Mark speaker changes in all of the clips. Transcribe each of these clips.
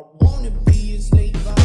Speaker 1: I wanna be a slave,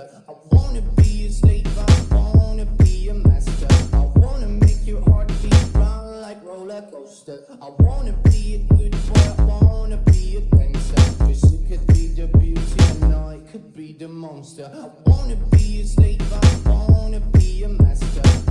Speaker 1: master. I wanna be a slave, I wanna be a master. I wanna make your heartbeat run like roller coaster. I wanna be a good boy, I wanna be a gangster. Cause it could be the beauty and I could be the monster. I wanna be a slave, I wanna be a master.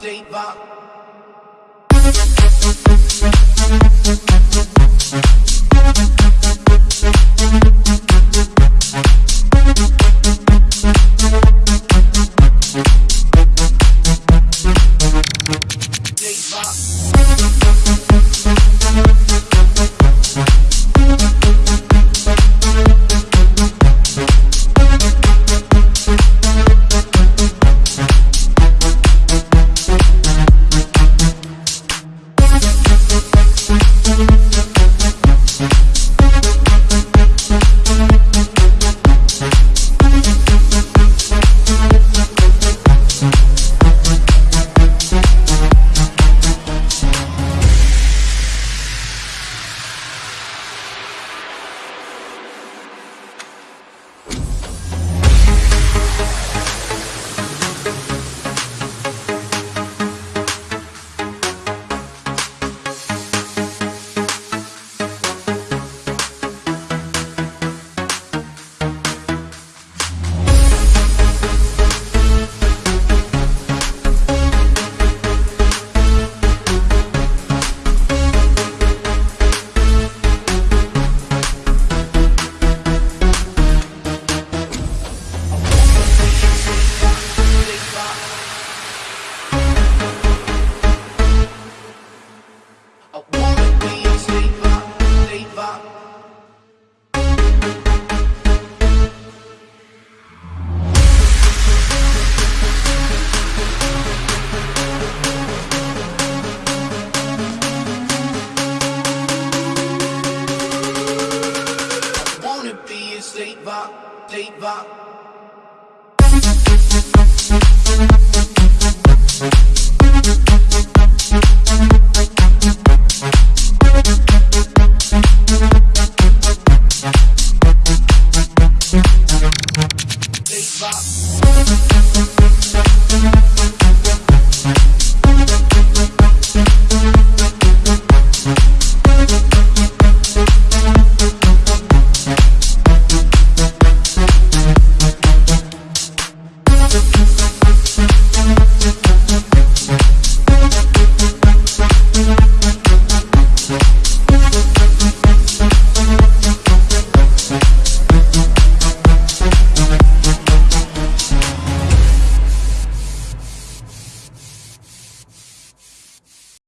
Speaker 1: Deva. Taper.